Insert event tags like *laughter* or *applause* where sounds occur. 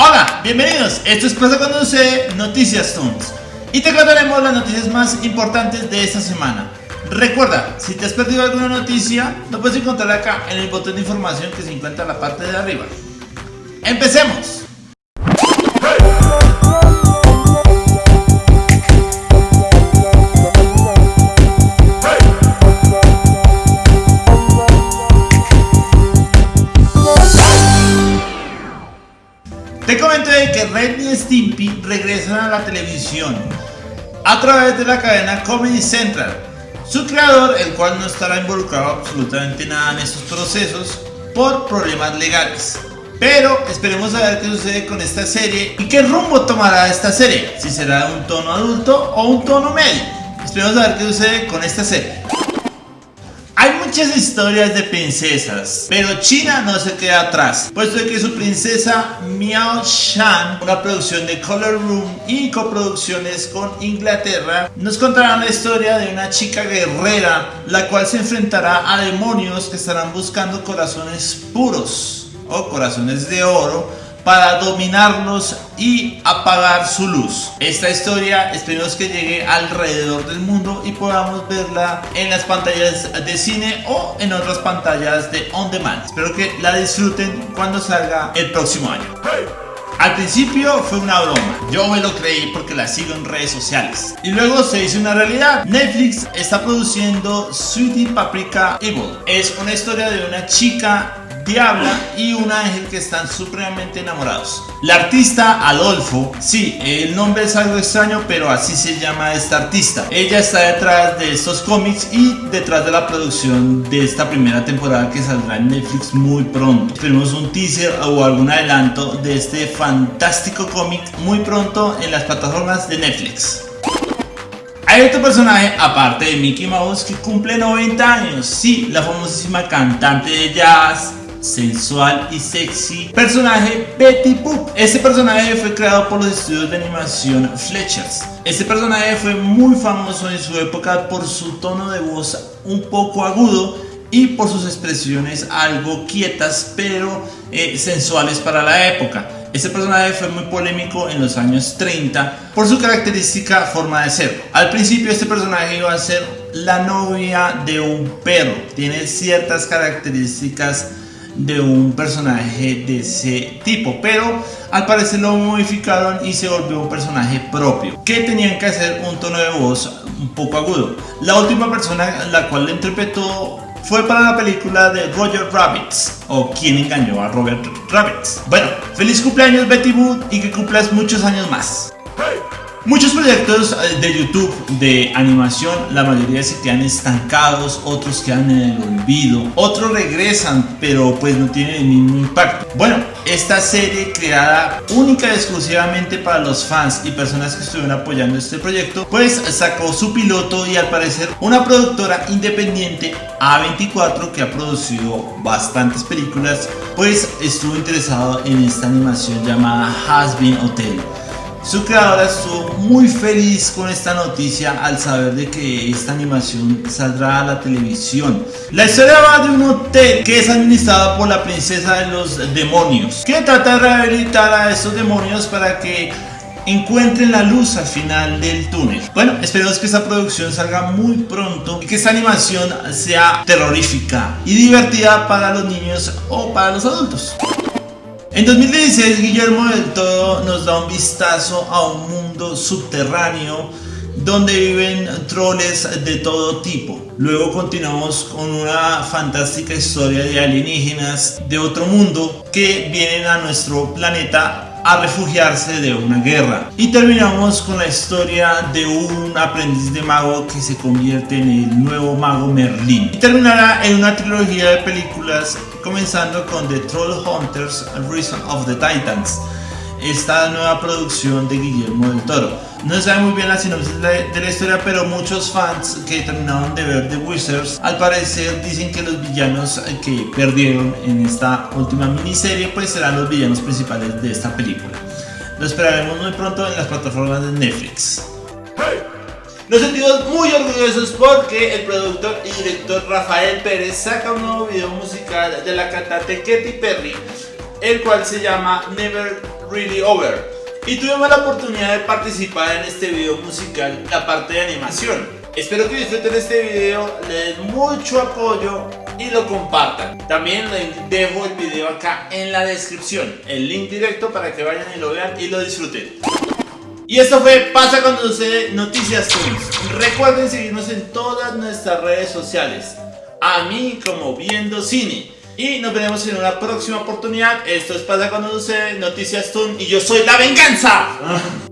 Hola, bienvenidos. Esto es Pasa cuando se Noticias Tunes. Y te contaremos las noticias más importantes de esta semana. Recuerda, si te has perdido alguna noticia, lo puedes encontrar acá en el botón de información que se encuentra en la parte de arriba. ¡Empecemos! Stimpy regresan a la televisión a través de la cadena Comedy Central. Su creador, el cual no estará involucrado absolutamente nada en estos procesos por problemas legales. Pero esperemos a ver qué sucede con esta serie y qué rumbo tomará esta serie, si será un tono adulto o un tono medio. Esperemos a ver qué sucede con esta serie. Muchas historias de princesas, pero China no se queda atrás, puesto que su princesa Miao Shan, una producción de Color Room y coproducciones con Inglaterra, nos contará la historia de una chica guerrera, la cual se enfrentará a demonios que estarán buscando corazones puros o corazones de oro para dominarlos y apagar su luz. Esta historia esperemos que llegue alrededor del mundo y podamos verla en las pantallas de cine o en otras pantallas de on demand. Espero que la disfruten cuando salga el próximo año. Al principio fue una broma, yo me lo creí porque la sigo en redes sociales. Y luego se hizo una realidad. Netflix está produciendo Sweetie Paprika Evil. Es una historia de una chica Diabla y un ángel que están supremamente enamorados. La artista Adolfo, sí, el nombre es algo extraño, pero así se llama esta artista. Ella está detrás de estos cómics y detrás de la producción de esta primera temporada que saldrá en Netflix muy pronto. Esperemos un teaser o algún adelanto de este fantástico cómic muy pronto en las plataformas de Netflix. Hay otro personaje, aparte de Mickey Mouse, que cumple 90 años. Sí, la famosísima cantante de jazz, sensual y sexy personaje Betty Boop. Este personaje fue creado por los estudios de animación Fletchers. Este personaje fue muy famoso en su época por su tono de voz un poco agudo y por sus expresiones algo quietas pero eh, sensuales para la época. Este personaje fue muy polémico en los años 30 por su característica forma de ser. Al principio este personaje iba a ser la novia de un perro. Tiene ciertas características de un personaje de ese tipo pero al parecer lo modificaron y se volvió un personaje propio que tenían que hacer un tono de voz un poco agudo. La última persona la cual lo interpretó fue para la película de Roger Rabbits o quien engañó a Robert Rabbits bueno feliz cumpleaños Betty Boot y que cumplas muchos años más Muchos proyectos eh, de YouTube de animación, la mayoría se quedan estancados, otros quedan en el olvido, otros regresan pero pues no tienen el mismo impacto. Bueno, esta serie creada única y exclusivamente para los fans y personas que estuvieron apoyando este proyecto, pues sacó su piloto y al parecer una productora independiente A24 que ha producido bastantes películas, pues estuvo interesado en esta animación llamada Has Been Hotel. Su creadora estuvo muy feliz con esta noticia al saber de que esta animación saldrá a la televisión. La historia va de un hotel que es administrado por la princesa de los demonios, que trata de rehabilitar a estos demonios para que encuentren la luz al final del túnel. Bueno, esperemos que esta producción salga muy pronto y que esta animación sea terrorífica y divertida para los niños o para los adultos. En 2016 Guillermo del Toro nos da un vistazo a un mundo subterráneo donde viven troles de todo tipo. Luego continuamos con una fantástica historia de alienígenas de otro mundo que vienen a nuestro planeta a refugiarse de una guerra. Y terminamos con la historia de un aprendiz de mago que se convierte en el nuevo mago Merlín. Y terminará en una trilogía de películas comenzando con The Troll Hunters Reason of the Titans, esta nueva producción de Guillermo del Toro. No se sabe muy bien la sinopsis de, la historia, pero muchos fans que terminaron de ver The Wizards al parecer dicen que los villanos que perdieron en esta última miniserie pues serán los villanos principales de esta película. Lo esperaremos muy pronto en las plataformas de Netflix. Nos sentimos muy orgullosos porque el productor y director Rafael Pérez saca un nuevo video musical de la cantante Katy Perry, el cual se llama Never Really Over y tuvimos la oportunidad de participar en este video musical, la parte de animación. Espero que disfruten este video, le den mucho apoyo y lo compartan. También les dejo el video acá en la descripción, el link directo para que vayan y lo vean y lo disfruten. Y esto fue Pasa cuando sucede Noticias Tunes. Recuerden seguirnos en todas nuestras redes sociales. A mí como Viendo Cine. Y nos veremos en una próxima oportunidad. Esto es Pasa cuando sucede Noticias Toon y yo soy la venganza. *laughs*